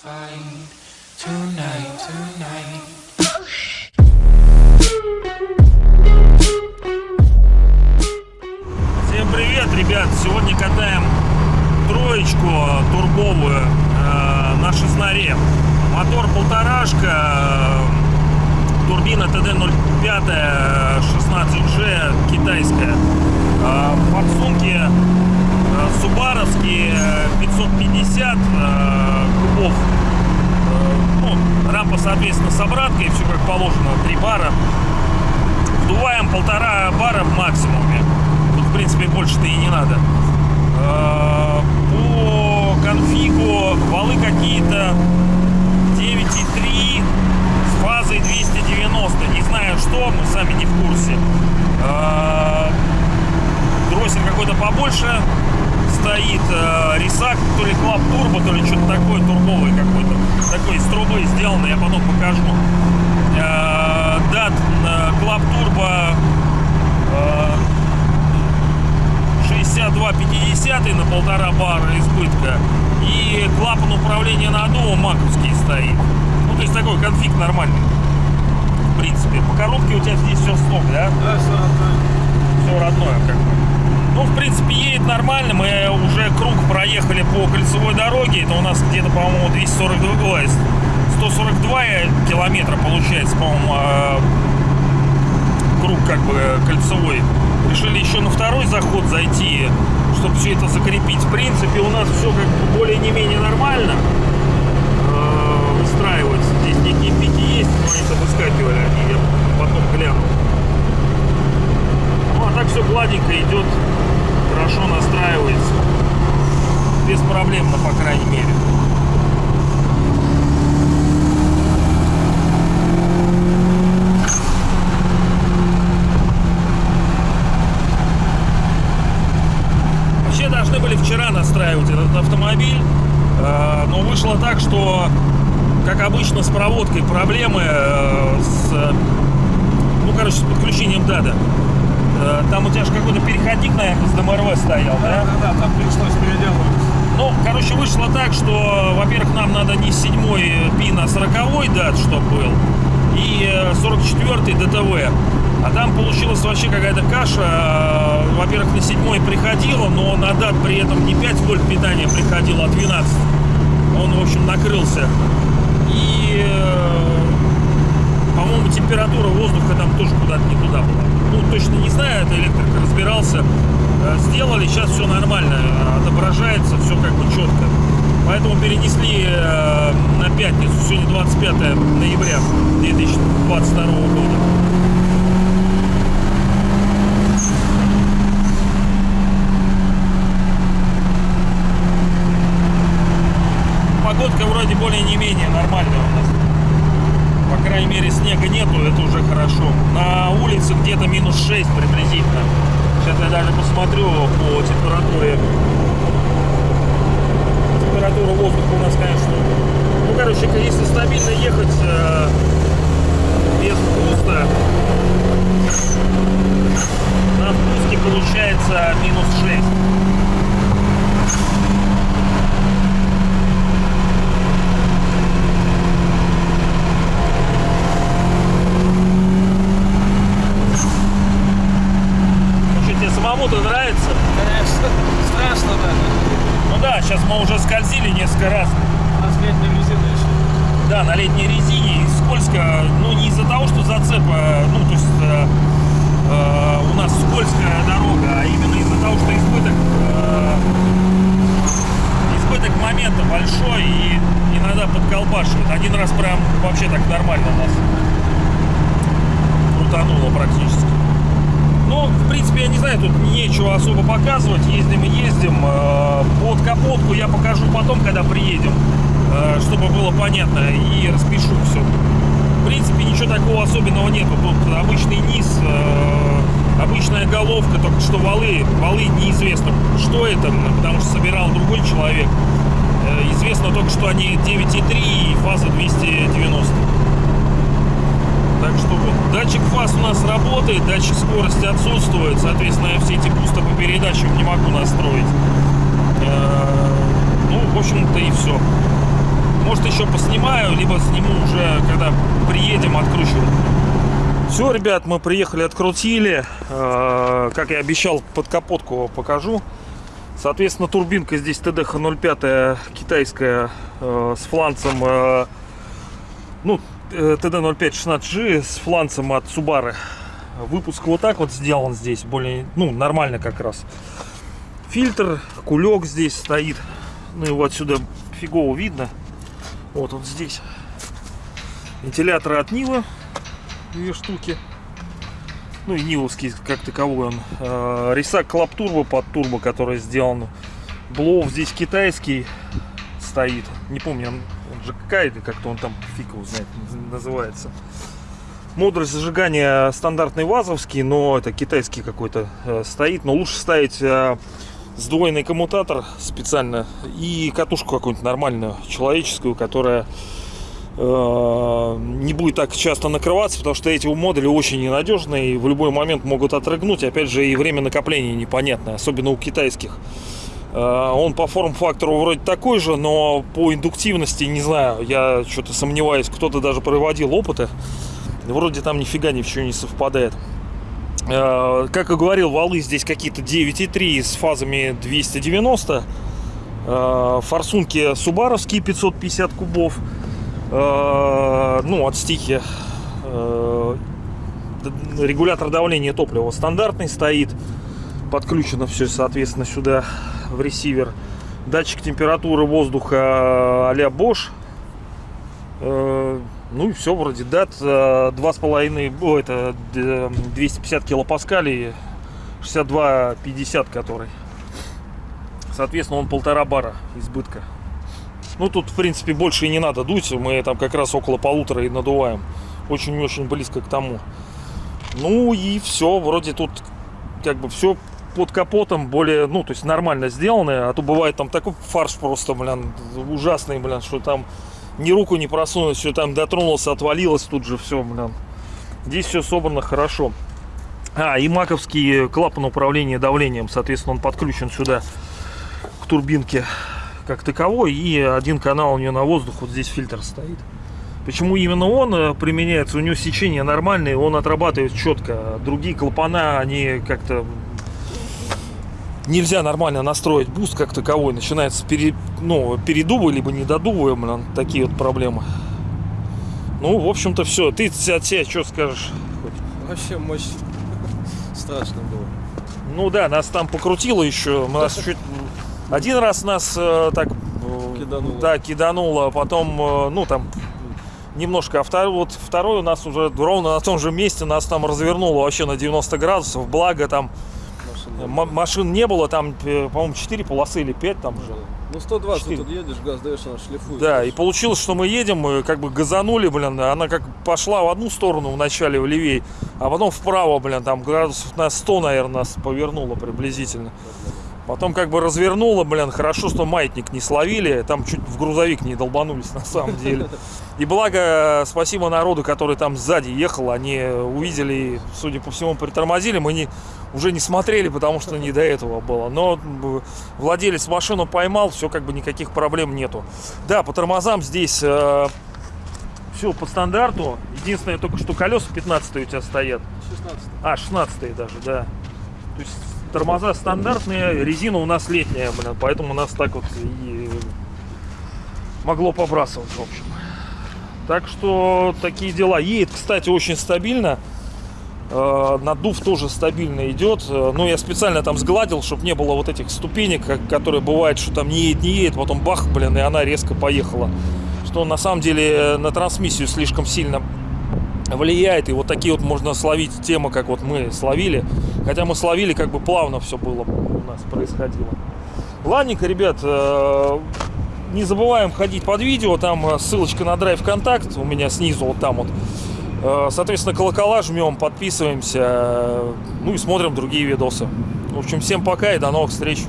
Всем привет, ребят! Сегодня катаем троечку турбовую э, на шестнаре. Мотор полторашка, э, турбина TD05 16G китайская. Э, форсунки э, субаровские 550 э, кубов. Э, ну, рампа, соответственно, с обраткой, все как положено, 3 бара. Вдуваем полтора бара в максимуме. Тут, в принципе, больше-то и не надо. Э, По конфигу валы какие-то 9,3 с фазой 290. Не знаю что, мы сами не в курсе. Э, Дроссель какой-то побольше стоит. э, Ресак, то ли Клаб Турбо, то ли что-то такое, турбовый какой-то. Такой из трубы сделанный, я потом покажу. Э, ДАД Клаб Турбо 62-50 на полтора бара избытка. И клапан управления наддувом маковский стоит. Ну, то есть такой конфиг нормальный. В принципе. По коробке у тебя здесь все сток, да? Да, все равно. Все родное как бы. Ну, в принципе, едет нормально. Мы уже круг проехали по кольцевой дороге. Это у нас где-то, по-моему, 242, ой, 142 километра получается, по-моему, а, круг как бы кольцевой. Решили еще на второй заход зайти, чтобы все это закрепить. В принципе, у нас все как бы более-не-менее нормально э, выстраивается. Здесь некие пики есть, но они выскакивали, они я потом гляну. Ну, все гладенько идет, хорошо настраивается. Беспроблемно, по крайней мере. Вообще должны были вчера настраивать этот автомобиль, э, но вышло так, что, как обычно, с проводкой проблемы, э, с, ну, короче, с подключением ДАДа. Э, Там у тебя же какой-то переходник, наверное, с ДМРВ стоял, да? Да, да, там пришлось переделывать. Ну, короче, вышло так, что, во-первых, нам надо не седьмой пин, а сороковой дат, чтобы был, и э, 44-й ДТВ. А там получилась вообще какая-то каша. Э, Во-первых, на седьмой приходило, но на дат при этом не 5 вольт питания приходило, а 12. Он, в общем, накрылся. И, э, по-моему, температура воздуха там тоже куда-то не туда была. Ну, точно не знаю, это электрик разбирался. Э, Сделали, сейчас все нормально, отображается, все как бы четко. Поэтому перенесли э, на пятницу, сегодня 25 ноября 2022 года. Погодка вроде более не менее нормальная у нас. По крайней мере снега нету, это уже хорошо. Улице где-то минус 6 приблизительно. Сейчас я даже посмотрю по температуре. Температура воздуха у нас, конечно. Ну, короче, если стабильно ехать э, без буста, на спуске получается минус 6. Ну что, тебе самому-то нравится? Конечно, страшно, да. Ну да, сейчас мы уже скользили несколько раз. У нас летняя резина еще. Да, на летней резине и скользко, ну не из-за того, что зацепа, ну то есть э, э, у нас скользкая дорога, а именно из-за того, что избыток, э, избыток момента большой и иногда подколбашивает. Один раз прям вообще так нормально нас крутануло практически. Ну, в принципе, я не знаю, тут нечего особо показывать. Ездим и ездим. Э, Под капотку я покажу потом, когда приедем, э, чтобы было понятно, и распишу все. В принципе, ничего такого особенного нету. Тут обычный низ, э, обычная головка, только что валы. Валы неизвестно, что это, потому что собирал другой человек. Известно только, что они 9,3 и фаза 290. Так что вот. Датчик фаз у нас работает, датчик скорости отсутствует. Соответственно, я все эти бусты по передачам не могу настроить. Э, Ну, в общем-то и все. может еще поснимаю, либо сниму уже, когда приедем, откручивать. Все, ребят, мы приехали, открутили. Э, Как я обещал, под капотку покажу. Соответственно, турбинка здесь TDH-05 китайская э, с фланцем, ну, TD-05-16G с фланцем от Subaru. Выпуск вот так вот сделан здесь, более, ну, нормально как раз. Фильтр, кулек здесь стоит. Ну, его отсюда фигово видно. Вот он здесь. Вентиляторы от Нивы. Две штуки. Ну и Нивовский как таковой он. Э, Ресак Клаб Турбо под турбо, который сделан. Блоу здесь китайский стоит. Не помню, он, же какая-то, как-то он там фиг его знает, называется. Модуль зажигания стандартный вазовский, но это китайский какой-то э, стоит. Но лучше ставить э, сдвоенный коммутатор специально и катушку какую-нибудь нормальную, человеческую, которая э, не будет так часто накрываться, потому что эти модули очень ненадежные и в любой момент могут отрыгнуть. Опять же, и время накопления непонятное, особенно у китайских. Э, Он по форм-фактору вроде такой же, но по индуктивности, не знаю, я что-то сомневаюсь, кто-то даже проводил опыты. Вроде там нифига ничего не совпадает. Э, Как и говорил, валы здесь какие-то 9,3 с фазами 290. Э, Форсунки субаровские 550 кубов. Ну, от стихи. Регулятор давления топлива стандартный стоит. Подключено все, соответственно, сюда в ресивер. Датчик температуры воздуха а-ля Bosch. Э, Ну и все, вроде дат 2,5, о, это д- 250 килопаскалей, 62,50 который. Соответственно, он полтора бара избытка. Ну, тут, в принципе, больше и не надо дуть. Мы там как раз около полутора и надуваем. Очень-очень близко к тому. Ну и все. Вроде тут как бы все под капотом более, ну, то есть нормально сделано. А то бывает там такой фарш просто, блин, ужасный, блин, что там ни руку не просунуть, все там дотронулся, отвалилось тут же все, блин. Здесь все собрано хорошо. А, и маковский клапан управления давлением, соответственно, он подключен сюда к турбинке как таковой. И один канал у нее на воздух, вот здесь фильтр стоит. Почему именно он э, применяется? У него сечение нормальное, он отрабатывает четко. Другие клапана, они как-то нельзя нормально настроить буст как таковой. Начинается пере, ну, передувы, либо недодувы, блин, такие вот проблемы. Ну, в общем-то, все. Ты от себя что скажешь? Вообще мощь. Страшно было. Ну да, нас там покрутило еще. Нас чуть... Один раз нас э, так э, Кидануло. Да, кидануло, потом, э, ну там немножко, а второй, вот второй у нас уже ровно на том же месте нас там развернуло вообще на 90 градусов, благо там машин не было, там, э, по-моему, 4 полосы или 5 там же. Ну 120 Четыре. тут едешь, газ даешь, она шлифует. Да, и получилось, что мы едем, мы как бы газанули, блин, она как пошла в одну сторону вначале, в левей, а потом вправо, блин, там градусов на 100, наверное, нас повернуло приблизительно. Потом как бы развернуло, блин, хорошо, что маятник не словили, там чуть в грузовик не долбанулись на самом деле. И благо, спасибо народу, который там сзади ехал, они увидели и, судя по всему, притормозили, мы не, уже не смотрели, потому что не до этого было. Но владелец машину поймал, все как бы никаких проблем нету. Да, по тормозам здесь все по стандарту. Единственное, только что колеса 15 у тебя стоят. 16. А, 16 даже, да. То есть тормоза стандартные, резина у нас летняя, блин, поэтому у нас так вот и могло побрасывать, в общем. Так что такие дела. Едет, кстати, очень стабильно. Э, Надув тоже стабильно идет. Э, Ну, я специально там сгладил, чтобы не было вот этих ступенек, которые бывает, что там не едет, не едет, потом бах, блин, и она резко поехала. Что на самом деле на трансмиссию слишком сильно влияет. И вот такие вот можно словить темы, как вот мы словили. Хотя мы словили, как бы плавно все было у нас происходило. Ладненько, ребят, э, не забываем ходить под видео. Там э, ссылочка на драйв контакт у меня снизу, вот там вот. Э, Соответственно, колокола жмем, подписываемся. Ну и смотрим другие видосы. В общем, всем пока и до новых встреч.